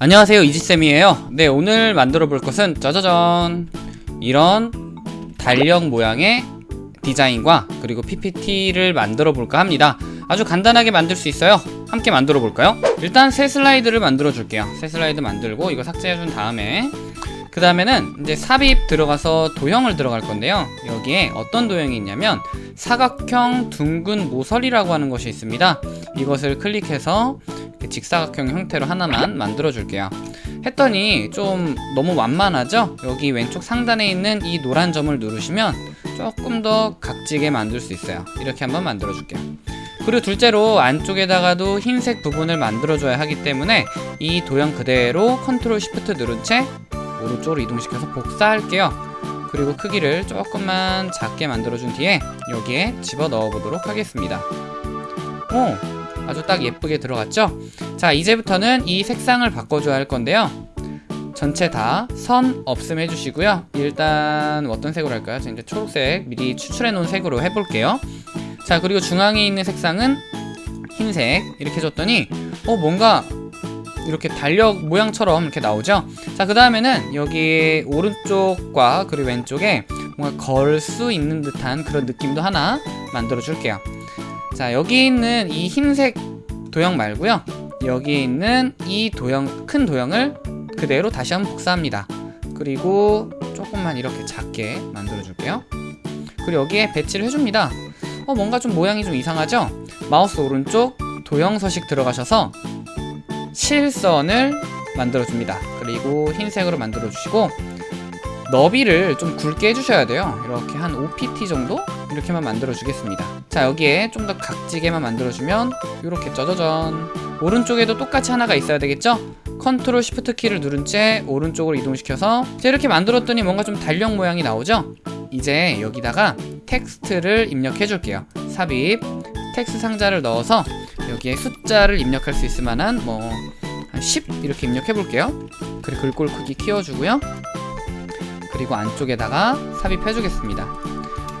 안녕하세요 이지쌤이에요. 네 오늘 만들어 볼 것은 짜자잔. 이런 달력 모양의 디자인과 그리고 PPT를 만들어 볼까 합니다. 아주 간단하게 만들 수 있어요. 함께 만들어 볼까요? 일단 새 슬라이드를 만들어 줄게요. 새 슬라이드 만들고 이거 삭제해 준 다음에 그 다음에는 이제 삽입 들어가서 도형을 들어갈 건데요. 여기에 어떤 도형이 있냐면 사각형 둥근 모서리라고 하는 것이 있습니다. 이것을 클릭해서 직사각형 형태로 하나만 만들어 줄게요. 했더니 좀 너무 완만하죠? 여기 왼쪽 상단에 있는 이 노란 점을 누르시면 조금 더 각지게 만들 수 있어요. 이렇게 한번 만들어 줄게요. 그리고 둘째로 안쪽에다가도 흰색 부분을 만들어 줘야 하기 때문에 이 도형 그대로 컨트롤 시프트 누른 채 오른쪽으로 이동시켜서 복사할게요. 그리고 크기를 조금만 작게 만들어 준 뒤에 여기에 집어 넣어 보도록 하겠습니다. 오 아주 딱 예쁘게 들어갔죠? 자 이제부터는 이 색상을 바꿔줘야 할 건데요. 전체 다 선 없음 해주시고요. 일단 어떤 색으로 할까요? 저 이제 초록색 미리 추출해 놓은 색으로 해볼게요. 자 그리고 중앙에 있는 색상은 흰색. 이렇게 줬더니 어 뭔가 이렇게 달력 모양처럼 이렇게 나오죠? 자그 다음에는 여기 오른쪽과 그리고 왼쪽에 뭔가 걸 수 있는 듯한 그런 느낌도 하나 만들어 줄게요 자 여기 있는 이 흰색 도형 말고요. 여기 있는 이 도형 큰 도형을 그대로 다시 한번 복사합니다. 그리고 조금만 이렇게 작게 만들어 줄게요. 그리고 여기에 배치를 해줍니다. 어 뭔가 좀 모양이 좀 이상하죠? 마우스 오른쪽 도형 서식 들어가셔서 실선을 만들어 줍니다. 그리고 흰색으로 만들어 주시고 너비를 좀 굵게 해주셔야 돼요. 이렇게 한 5pt 정도 이렇게만 만들어 주겠습니다. 자 여기에 좀 더 각지게만 만들어 주면 이렇게 짜자잔 오른쪽에도 똑같이 하나가 있어야 되겠죠? 컨트롤 시프트 키를 누른 채 오른쪽으로 이동시켜서 자 이렇게 만들었더니 뭔가 좀 달력 모양이 나오죠? 이제 여기다가 텍스트를 입력해 줄게요. 삽입. 텍스트 상자를 넣어서 여기에 숫자를 입력할 수 있을 만한 뭐 한 10 이렇게 입력해 볼게요. 그리고 글꼴 크기 키워주고요. 그리고 안쪽에다가 삽입해 주겠습니다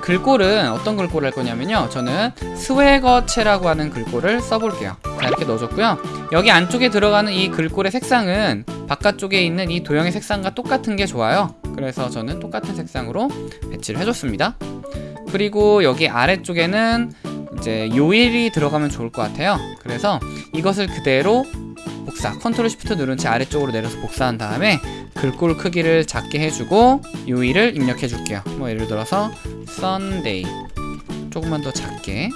글꼴은 어떤 글꼴을 할 거냐면요. 저는 스웨거체라고 하는 글꼴을 써볼게요. 자 이렇게 넣어줬고요. 여기 안쪽에 들어가는 이 글꼴의 색상은 바깥쪽에 있는 이 도형의 색상과 똑같은 게 좋아요. 그래서 저는 똑같은 색상으로 배치를 해줬습니다. 그리고 여기 아래쪽에는 이제 요일이 들어가면 좋을 것 같아요. 그래서 이것을 그대로 복사 컨트롤 시프트 누른 채 아래쪽으로 내려서 복사한 다음에 글꼴 크기를 작게 해주고 요일을 입력해 줄게요. 뭐 예를 들어서 Sunday. 조금만 더 작게.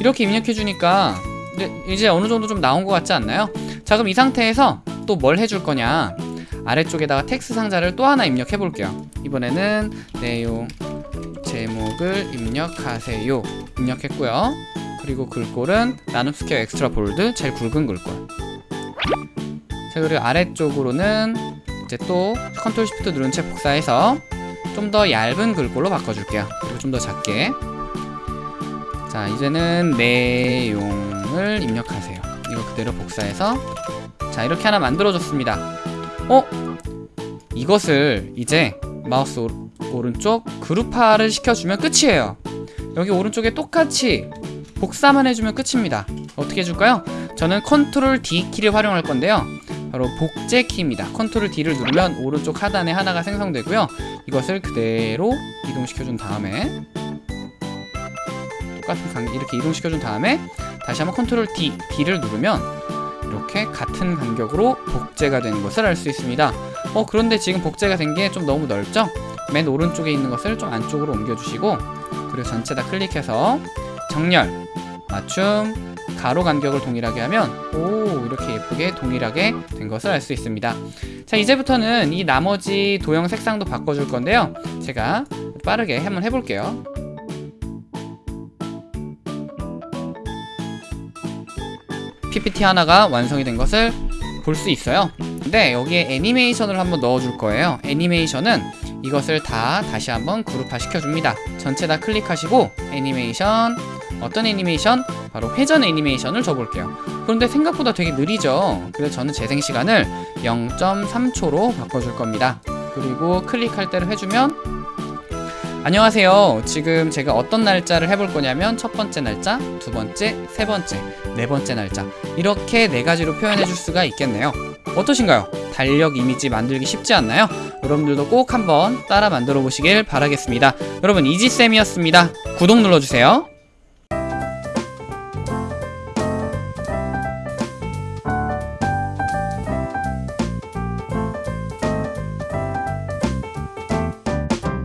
이렇게 입력해 주니까 이제 어느 정도 좀 나온 것 같지 않나요? 자 그럼 이 상태에서 또 뭘 해줄 거냐? 아래쪽에다가 텍스트 상자를 또 하나 입력해 볼게요. 이번에는 내용 제목을 입력하세요. 입력했고요. 그리고 글꼴은 나눔 스퀘어 Extra Bold 제일 굵은 글꼴. 자 그리고 아래쪽으로는 이제 또 컨트롤 시프트 누른 채 복사해서 좀 더 얇은 글꼴로 바꿔줄게요. 그리고 좀 더 작게. 자 이제는 내용을 입력하세요. 이거 그대로 복사해서. 자 이렇게 하나 만들어줬습니다. 어? 이것을 이제 마우스 오, 오른쪽 그룹화를 시켜주면 끝이에요. 여기 오른쪽에 똑같이 복사만 해주면 끝입니다. 어떻게 해줄까요? 저는 컨트롤 D 키를 활용할 건데요. 바로 복제 키입니다. 컨트롤 D를 누르면 오른쪽 하단에 하나가 생성되고요 이것을 그대로 이동시켜준 다음에 똑같은 간 이렇게 이동시켜준 다음에 다시 한번 컨트롤 D, D를 누르면 이렇게 같은 간격으로 복제가 되는 것을 알 수 있습니다 어 그런데 지금 복제가 된 게 좀 너무 넓죠? 맨 오른쪽에 있는 것을 좀 안쪽으로 옮겨주시고 그리고 전체 다 클릭해서 정렬, 맞춤, 가로 간격을 동일하게 하면 오 이렇게 예쁘게 동일하게 된 것을 알 수 있습니다. 자 이제부터는 이 나머지 도형 색상도 바꿔줄 건데요. 제가 빠르게 한번 해볼게요. PPT 하나가 완성이 된 것을 볼 수 있어요. 근데 여기에 애니메이션을 한번 넣어줄 거예요. 애니메이션은 이것을 다 다시 한번 그룹화 시켜줍니다. 전체 다 클릭하시고 애니메이션 어떤 애니메이션? 바로 회전 애니메이션을 줘볼게요 그런데 생각보다 되게 느리죠 그래서 저는 재생 시간을 0.3초로 바꿔줄 겁니다 그리고 클릭할 때를 해주면 안녕하세요 지금 제가 어떤 날짜를 해볼 거냐면 첫 번째 날짜, 두 번째, 세 번째, 네 번째 날짜 이렇게 네 가지로 표현해 줄 수가 있겠네요 어떠신가요? 달력 이미지 만들기 쉽지 않나요? 여러분들도 꼭 한번 따라 만들어 보시길 바라겠습니다. 여러분 이지쌤이었습니다. 구독 눌러주세요.